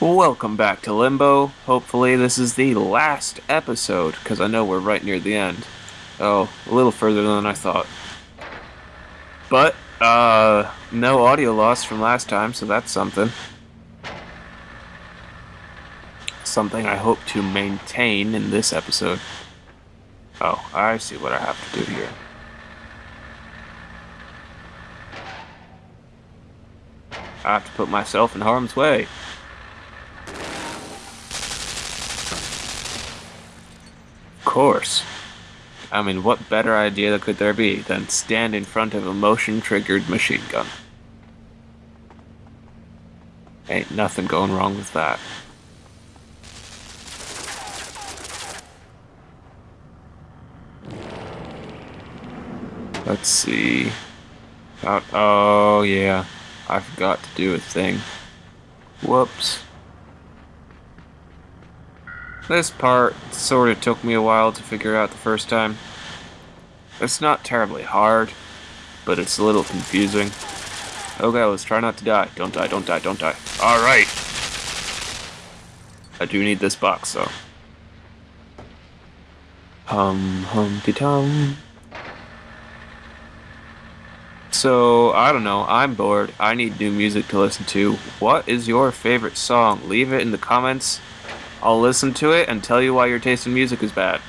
Welcome back to Limbo. Hopefully, this is the last episode, because I know we're right near the end. Oh, a little further than I thought. But, uh, no audio loss from last time, so that's something. Something I hope to maintain in this episode. Oh, I see what I have to do here. I have to put myself in harm's way. Course. I mean, what better idea could there be than stand in front of a motion triggered machine gun? Ain't nothing going wrong with that. Let's see. About, oh, yeah. I forgot to do a thing. Whoops. This part sort of took me a while to figure out the first time. It's not terribly hard, but it's a little confusing. Oh, okay, let's try not to die. Don't die, don't die, don't die. Alright! I do need this box, though. Hum, humpty tum. So, I don't know, I'm bored. I need new music to listen to. What is your favorite song? Leave it in the comments. I'll listen to it and tell you why your taste in music is bad.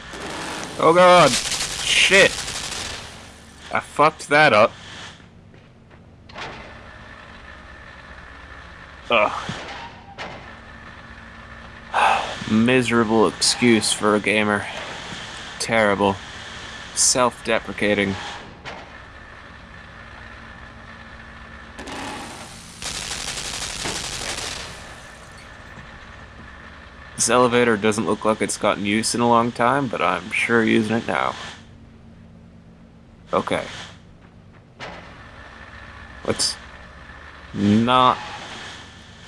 Oh god! Shit! I fucked that up. Ugh. Miserable excuse for a gamer. Terrible. Self This elevator doesn't look like it's gotten use in a long time, but I'm sure using it now. Okay. Let's not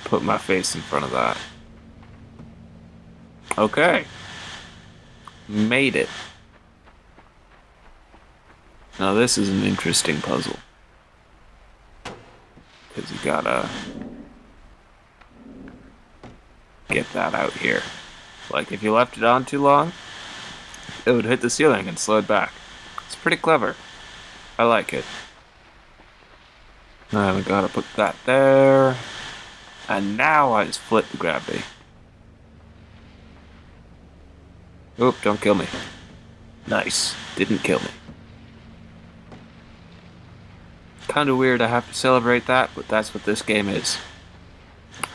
put my face in front of that. Okay. Made it. Now this is an interesting puzzle. Because you gotta get that out here. Like, if you left it on too long, it would hit the ceiling and slow it back. It's pretty clever. I like it. Now we gotta put that there. And now I just flip the gravity. Oop, don't kill me. Nice. Didn't kill me. Kinda weird I have to celebrate that, but that's what this game is.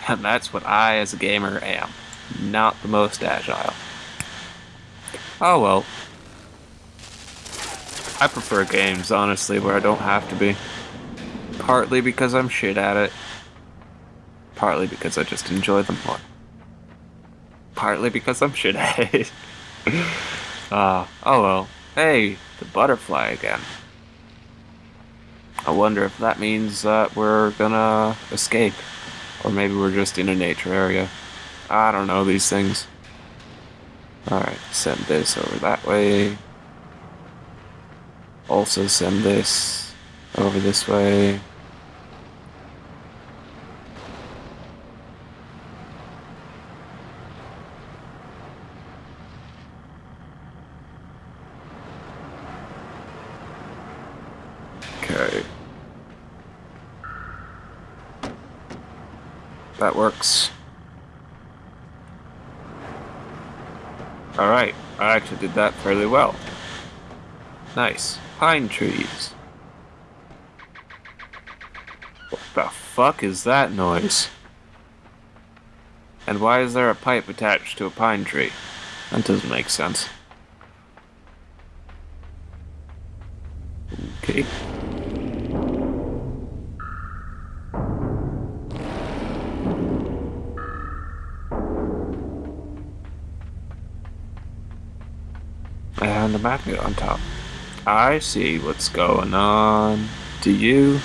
And that's what I, as a gamer, am. Not the most agile. Oh well. I prefer games, honestly, where I don't have to be. Partly because I'm shit at it. Partly because I just enjoy them more. Partly because I'm shit at it. uh, oh well. Hey, the butterfly again. I wonder if that means that we're gonna escape. Or maybe we're just in a nature area. I don't know these things. Alright, send this over that way. Also send this over this way. Okay. That works. Alright, I actually did that fairly well. Nice. Pine trees. What the fuck is that noise? And why is there a pipe attached to a pine tree? That doesn't make sense. Okay. And a magnet on top. I see what's going on. Do you?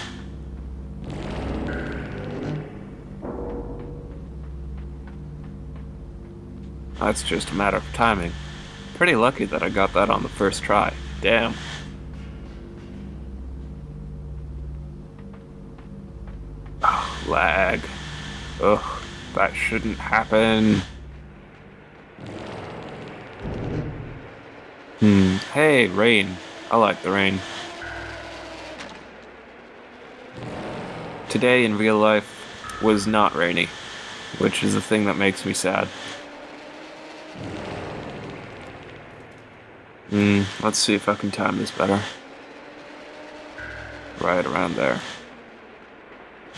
That's just a matter of timing. Pretty lucky that I got that on the first try. Damn. Lag. Ugh. That shouldn't happen. Hmm. Hey, rain. I like the rain. Today in real life was not rainy, which is the thing that makes me sad. Hmm, let's see if I can time this better. Right around there.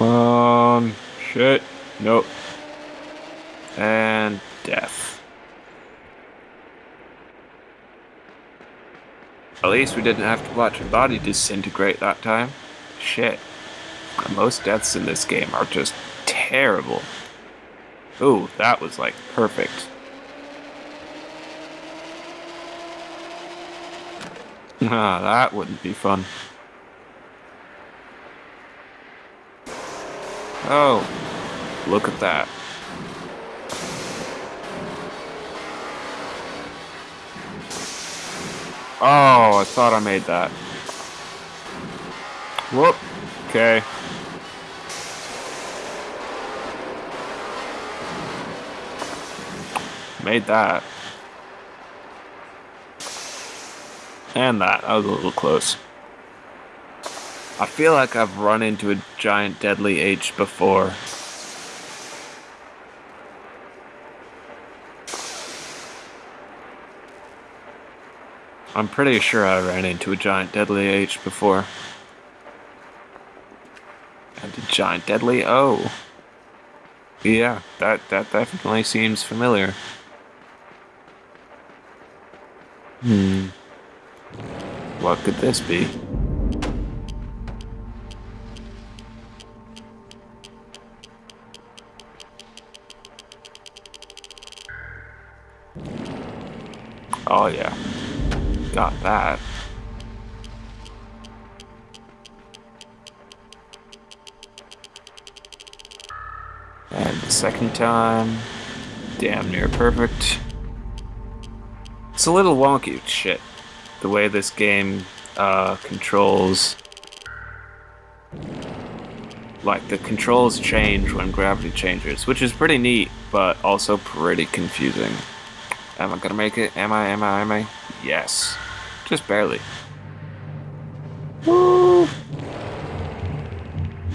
Um, shit. Nope. And death. At least we didn't have to watch a body disintegrate that time. Shit. Most deaths in this game are just terrible. Ooh, that was like perfect. Ah, that wouldn't be fun. Oh, look at that. Oh, I thought I made that. Whoop. Okay. Made that. And that. That was a little close. I feel like I've run into a giant deadly H before. I'm pretty sure I ran into a giant deadly H before. And a giant deadly O. Yeah, that, that definitely seems familiar. Hmm. What could this be? Oh yeah. Got that. And the second time, damn near perfect. It's a little wonky shit, the way this game uh, controls. Like, the controls change when gravity changes, which is pretty neat, but also pretty confusing. Am I gonna make it? Am I? Am I? Am I? Yes. Just barely. Woo!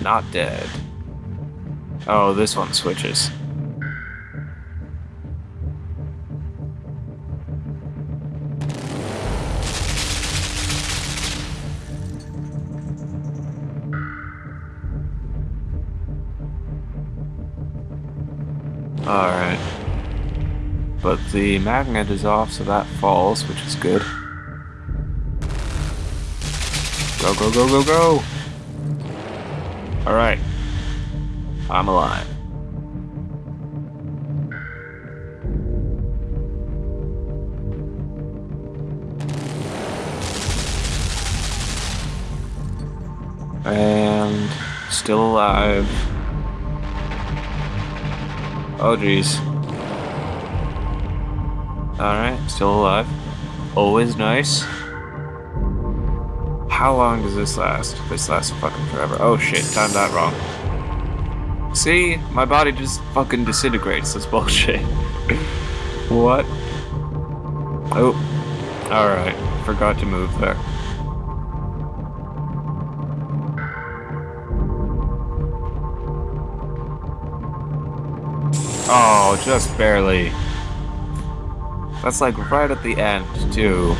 Not dead. Oh, this one switches. Alright. But the magnet is off, so that falls, which is good. Go, go, go, go, go! Alright. I'm alive. And still alive. Oh jeez. Alright, still alive. Always nice. How long does this last? This lasts fucking forever. Oh shit, timed that wrong. See? My body just fucking disintegrates. That's bullshit. what? Oh. Alright. Forgot to move there. Oh, just barely. That's like right at the end, too.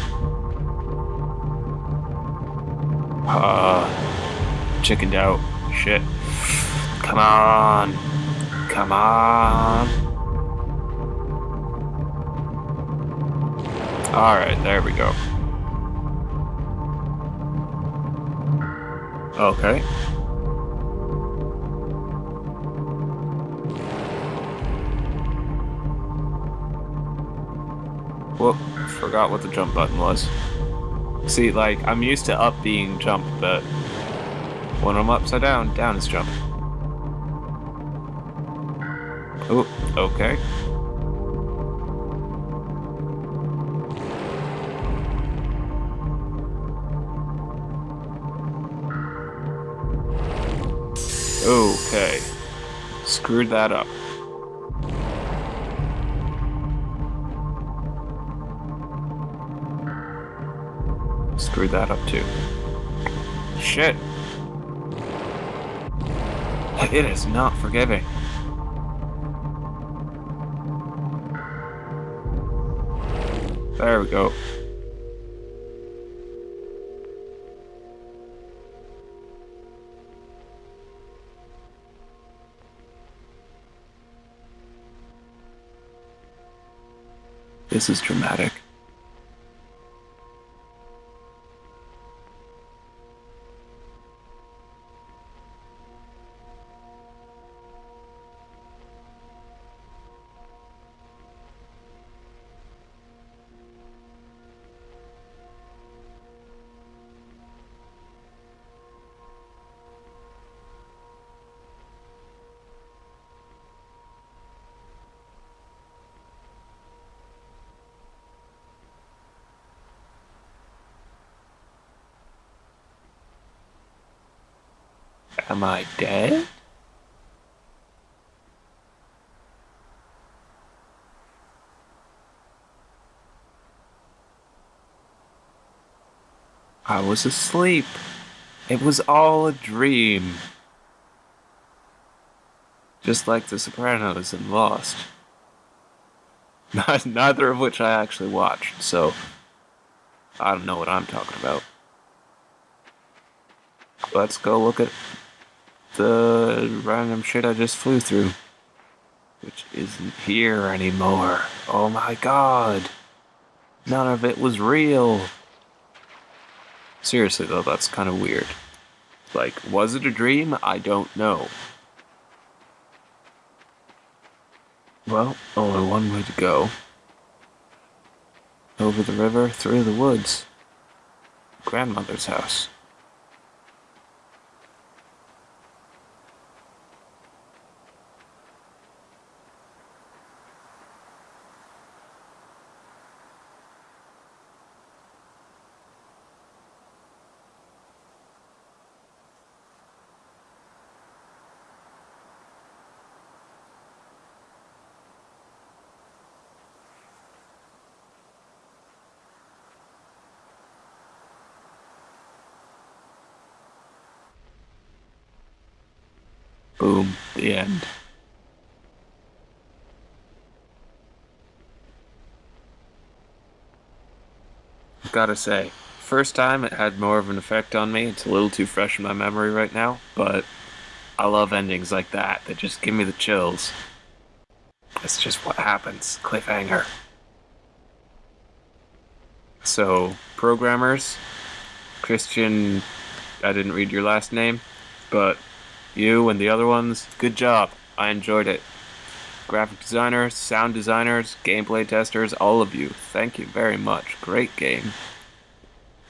Uh, chickened out. Shit. Come on. Come on. Alright, there we go. Okay. Whoop, forgot what the jump button was. See, like, I'm used to up being jump, but when I'm upside down, down is jump. Oh, okay. Okay. Screwed that up. Screwed that up too. Shit. It is not forgiving. There we go. This is dramatic. Am I dead? I was asleep. It was all a dream. Just like The Sopranos and Lost. Neither of which I actually watched, so I don't know what I'm talking about. Let's go look at the random shit I just flew through. Which isn't here anymore. Oh my god. None of it was real. Seriously though, that's kind of weird. Like, was it a dream? I don't know. Well, only one way to go. Over the river, through the woods. Grandmother's house. Boom. The end. Gotta say, first time it had more of an effect on me. It's a little too fresh in my memory right now, but I love endings like that that just give me the chills. That's just what happens. Cliffhanger. So, programmers, Christian, I didn't read your last name, but you and the other ones, good job. I enjoyed it. Graphic designers, sound designers, gameplay testers, all of you, thank you very much. Great game.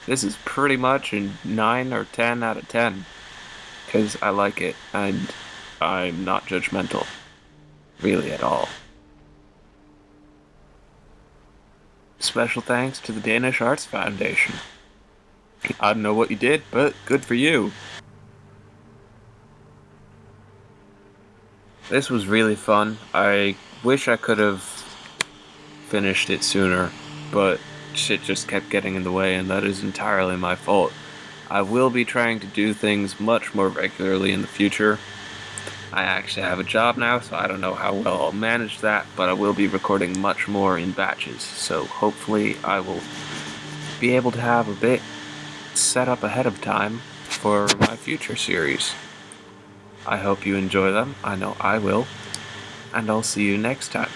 This is pretty much a 9 or 10 out of 10. Because I like it, and I'm not judgmental. Really at all. Special thanks to the Danish Arts Foundation. I don't know what you did, but good for you. This was really fun. I wish I could have finished it sooner, but shit just kept getting in the way, and that is entirely my fault. I will be trying to do things much more regularly in the future. I actually have a job now, so I don't know how well I'll manage that, but I will be recording much more in batches, so hopefully I will be able to have a bit set up ahead of time for my future series. I hope you enjoy them. I know I will. And I'll see you next time.